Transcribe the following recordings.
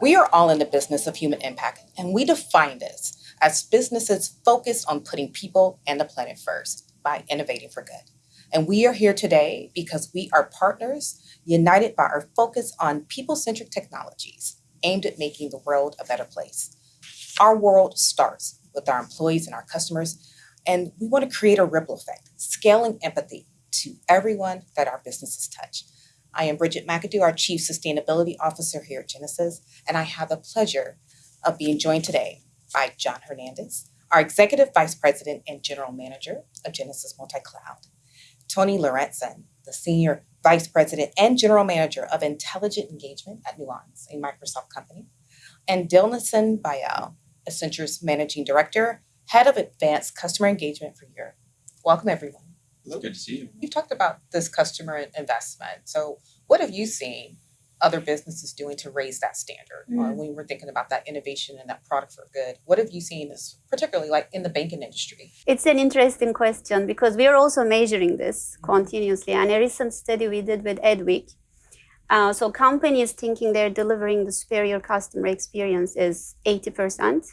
We are all in the business of human impact, and we define this as businesses focused on putting people and the planet first by innovating for good. And we are here today because we are partners united by our focus on people-centric technologies aimed at making the world a better place. Our world starts with our employees and our customers, and we want to create a ripple effect, scaling empathy to everyone that our businesses touch. I am Bridget McAdoo, our Chief Sustainability Officer here at Genesys, and I have the pleasure of being joined today by John Hernandez, our Executive Vice President and General Manager of Genesys Multi-Cloud, Tony Lorenzen, the Senior Vice President and General Manager of Intelligent Engagement at Nuance, a Microsoft company, and Dilnison Bayal, Accenture's Managing Director, Head of Advanced Customer Engagement for Europe. Welcome, everyone. Hello. Good to see you. You've talked about this customer investment. So what have you seen other businesses doing to raise that standard uh, Mm. when we're thinking about that innovation and that product for good? What have you seen as particularly like in the banking industry? It's an interesting question because we are also measuring this continuously. And a recent study we did with Edwick, uh, so companies thinking they're delivering the superior customer experience is 80%.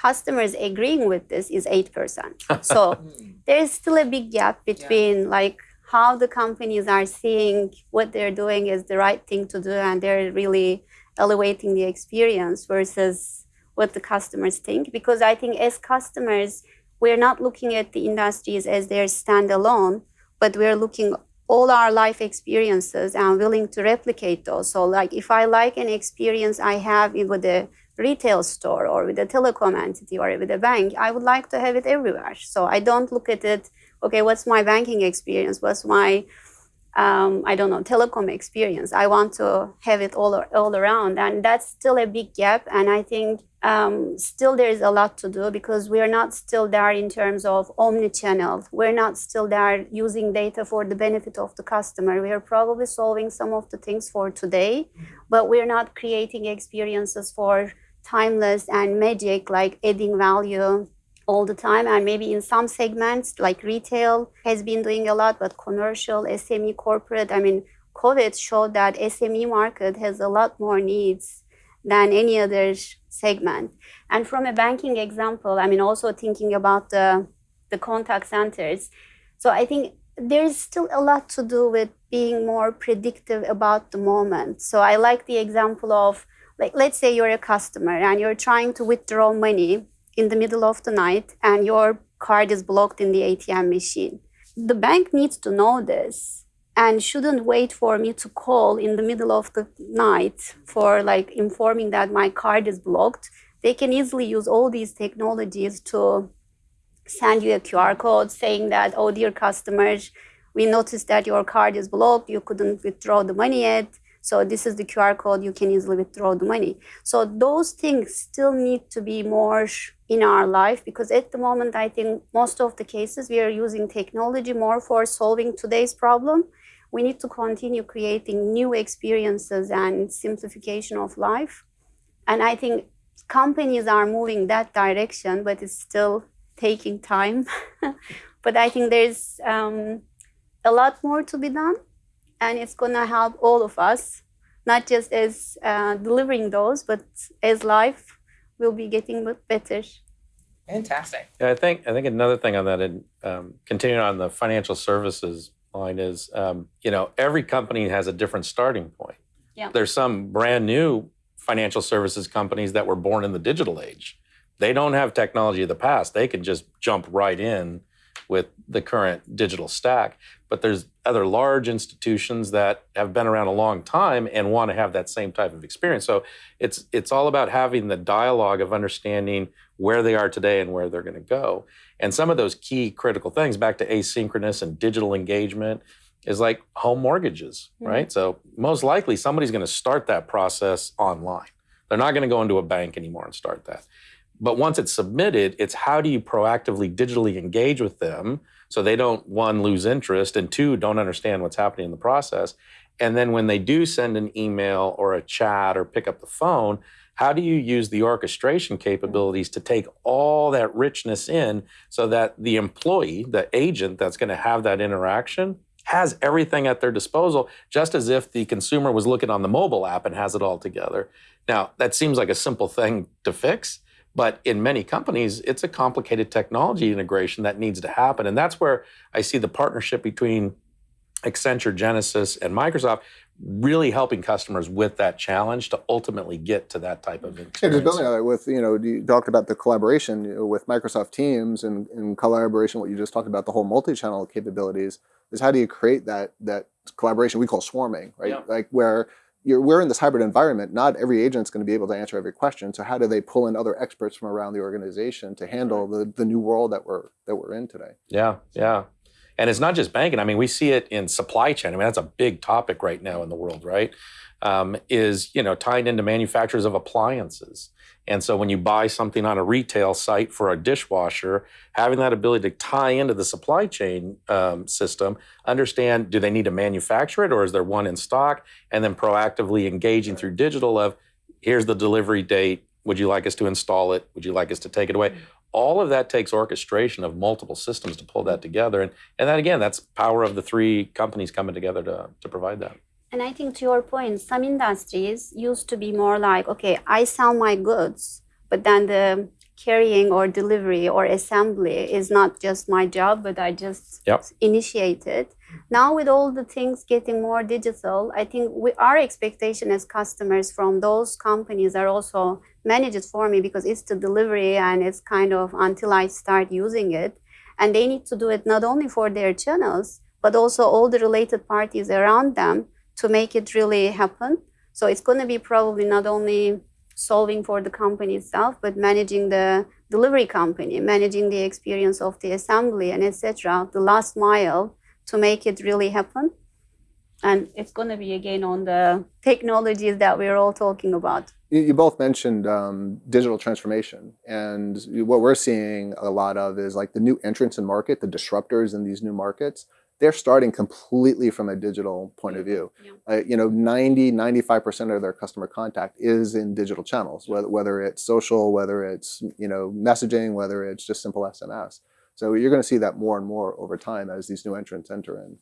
Customers agreeing with this is 8%. So there is still a big gap between like how the companies are seeing what they're doing is the right thing to do and they're really elevating the experience versus what the customers think because i think as customers we're not looking at the industries as they're standalone but we're looking all our life experiences and willing to replicate those so like if i like an experience i have with a retail store or with a telecom entity or with a bank i would like to have it everywhere so i don't look at it okay, what's my banking experience? What's my, um, I don't know, telecom experience? I want to have it all, all around. And that's still a big gap. And I think um, still there is a lot to do because we're not still there in terms of omni-channel. We're not still there using data for the benefit of the customer. We are probably solving some of the things for today, but we're not creating experiences for timeless and magic, like adding value all the time. And maybe in some segments like retail has been doing a lot but commercial sme corporate i mean covid showed that sme market has a lot more needs than any other segment. And from a banking example i mean also thinking about the the contact centers. So i think there's still a lot to do with being more predictive about the moment. So i like the example of like let's say you're a customer and you're trying to withdraw money in the middle of the night and your card is blocked in the ATM machine. The bank needs to know this and shouldn't wait for me to call in the middle of the night for like informing that my card is blocked. They can easily use all these technologies to send you a QR code saying that, oh, dear customers, we noticed that your card is blocked, you couldn't withdraw the money yet. So this is the QR code, you can easily withdraw the money. So those things still need to be more in our life because at the moment, I think most of the cases we are using technology more for solving today's problem. We need to continue creating new experiences and simplification of life. And I think companies are moving that direction, but it's still taking time. but I think there's um, a lot more to be done and it's going to help all of us, not just as uh, delivering those, but as life will be getting better. Fantastic. Yeah, I think I think another thing on that, and um, continuing on the financial services line, is um, you know every company has a different starting point. Yeah. There's some brand new financial services companies that were born in the digital age. They don't have technology of the past. They can just jump right in with the current digital stack. But there's other large institutions that have been around a long time and want to have that same type of experience. So it's it's all about having the dialogue of understanding where they are today and where they're going to go. And some of those key critical things, back to asynchronous and digital engagement, is like home mortgages, Mhm. right? So most likely somebody's going to start that process online. They're not going to go into a bank anymore and start that. But once it's submitted, it's how do you proactively digitally engage with them so they don't, one, lose interest, and two, don't understand what's happening in the process. And then when they do send an email or a chat or pick up the phone, how do you use the orchestration capabilities to take all that richness in so that the employee, the agent that's going to have that interaction, has everything at their disposal, just as if the consumer was looking on the mobile app and has it all together. Now, that seems like a simple thing to fix, but in many companies, it's a complicated technology integration that needs to happen. And that's where I see the partnership between Accenture, Genesys, and Microsoft really helping customers with that challenge to ultimately get to that type of Yeah, just building on that with, you know, you talked about the collaboration with Microsoft Teams and in collaboration, what you just talked about, the whole multi-channel capabilities, is how do you create that that collaboration we call swarming, right? Yeah. Like where you're, we're in this hybrid environment, not every agent's going to be able to answer every question. So how do they pull in other experts from around the organization to handle the, the new world that we're that we're in today? Yeah, yeah. And it's not just banking. I mean, we see it in supply chain. I mean, that's a big topic right now in the world, right? Um, is you know tying into manufacturers of appliances. And so when you buy something on a retail site for a dishwasher, having that ability to tie into the supply chain um, system, understand do they need to manufacture it or is there one in stock, and then proactively engaging through digital of here's the delivery date. Would you like us to install it? Would you like us to take it away? All of that takes orchestration of multiple systems to pull that together. And and then again that's power of the three companies coming together to, to provide that. And I think to your point, some industries used to be more like, okay, I sell my goods, but then the carrying or delivery or assembly is not just my job, but I just Yep. initiate it. Now with all the things getting more digital, I think we, our expectation as customers from those companies are also manage it for me because it's the delivery and it's kind of until I start using it. And they need to do it not only for their channels, but also all the related parties around them to make it really happen. So it's going to be probably not only solving for the company itself, but managing the delivery company, managing the experience of the assembly and etc. The last mile to make it really happen. And it's going to be again on the technologies that we're all talking about. You, both mentioned um, digital transformation, and what we're seeing a lot of is like the new entrants in market, the disruptors in these new markets. They're starting completely from a digital point of view. Yeah. Uh, you know, 90, 95% of their customer contact is in digital channels, whether, whether it's social, whether it's, you know, messaging, whether it's just simple SMS. So you're going to see that more and more over time as these new entrants enter in.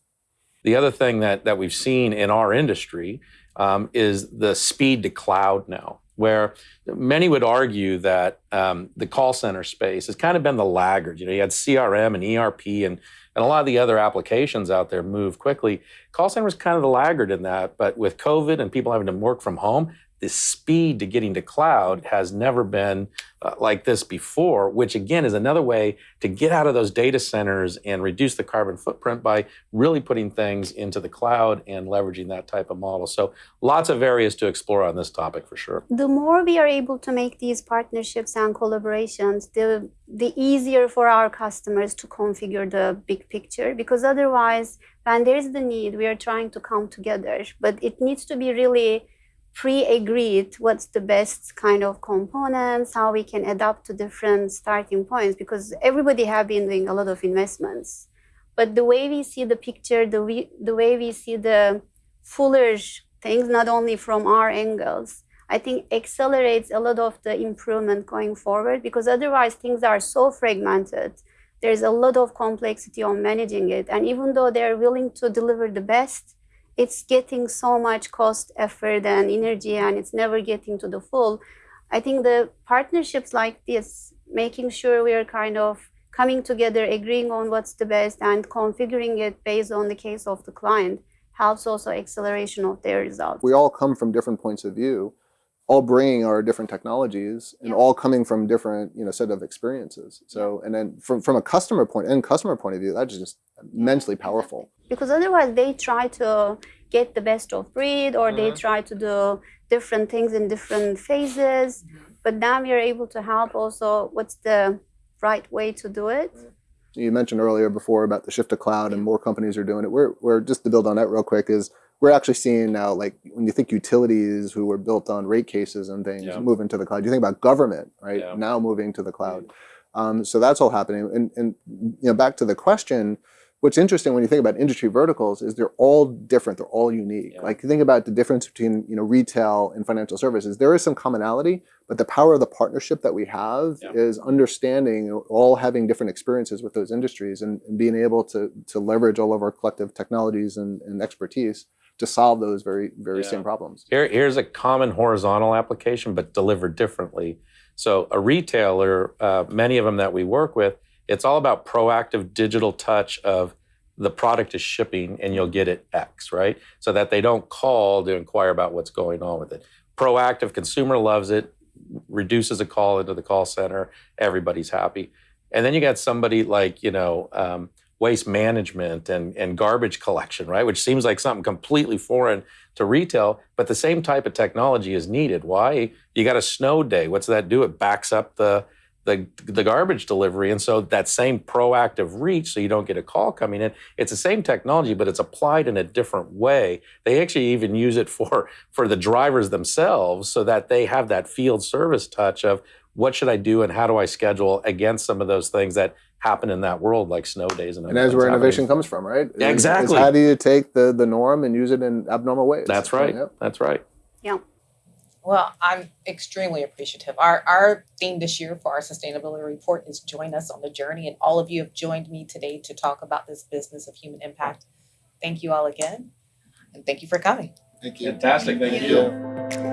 the other thing that, that we've seen in our industry um, is the speed to cloud now where many would argue that um, the call center space has kind of been the laggard. You know, you had CRM and ERP and, and a lot of the other applications out there move quickly. Call center was kind of the laggard in that, but with COVID and people having to work from home, the speed to getting to cloud has never been uh, like this before, which again is another way to get out of those data centers and reduce the carbon footprint by really putting things into the cloud and leveraging that type of model. So lots of areas to explore on this topic for sure. the more we are able to make these partnerships and collaborations, the the easier for our customers to configure the big picture. Because otherwise, when there is the need, we are trying to come together, but it needs to be really pre-agreed what's the best kind of components how we can adapt to different starting points because everybody have been doing a lot of investments but the way we see the picture the, we, the way we see the fuller things not only from our angles I think accelerates a lot of the improvement going forward because otherwise things are so fragmented. There's a lot of complexity on managing it. And even though they're willing to deliver the best, it's getting so much cost, effort, and energy, and it's never getting to the full. I think the partnerships like this, making sure we are kind of coming together, agreeing on what's the best, and configuring it based on the case of the client, helps also acceleration of their results. we all come from different points of view, all bringing our different technologies and Yeah. all coming from different, you know, set of experiences. So, and then from, from a customer point and customer point of view, that's just immensely powerful. because otherwise they try to get the best of breed or they Mhm. try to do different things in different phases but now we are able to help also what's the right way to do it You mentioned earlier before about the shift to cloud and more companies are doing it. We're, we're just to build on that real quick is we're actually seeing now, like when you think utilities who were built on rate cases and things Yeah. moving to the cloud, you think about government, right? Yeah. Now moving to the cloud. Um, so that's all happening. And, and, you know, back to the question, what's interesting when you think about industry verticals is they're all different. They're all unique. Yeah. Like you think about the difference between you know retail and financial services. There is some commonality, but the power of the partnership that we have Yeah. is understanding all having different experiences with those industries and, and being able to to leverage all of our collective technologies and, and expertise to solve those very very Yeah. same problems. Here, here's a common horizontal application, but delivered differently. So, a retailer, uh, many of them that we work with, it's all about proactive digital touch of the product is shipping and you'll get it X, right? So that they don't call to inquire about what's going on with it. Proactive consumer loves it, reduces a call into the call center, everybody's happy. And then you got somebody like, you know, um, waste management and, and garbage collection, right? Which seems like something completely foreign to retail, but the same type of technology is needed. Why? You got a snow day. What's that do? It backs up the the, the garbage delivery. And so that same proactive reach, so you don't get a call coming in, it's the same technology, but it's applied in a different way. They actually even use it for for the drivers themselves so that they have that field service touch of what should I do and how do I schedule against some of those things that happen in that world, like snow days and And that's where innovation happening. comes from, right? Yeah, Is- is exactly. how do you take the the norm and use it in abnormal ways? That's right. Yep. That's right. Yeah. Well, I'm extremely appreciative. Our our theme this year for our sustainability report is join us on the journey, and all of you have joined me today to talk about this business of human impact. Thank you all again, and thank you for coming. Thank you. Fantastic. Thank you.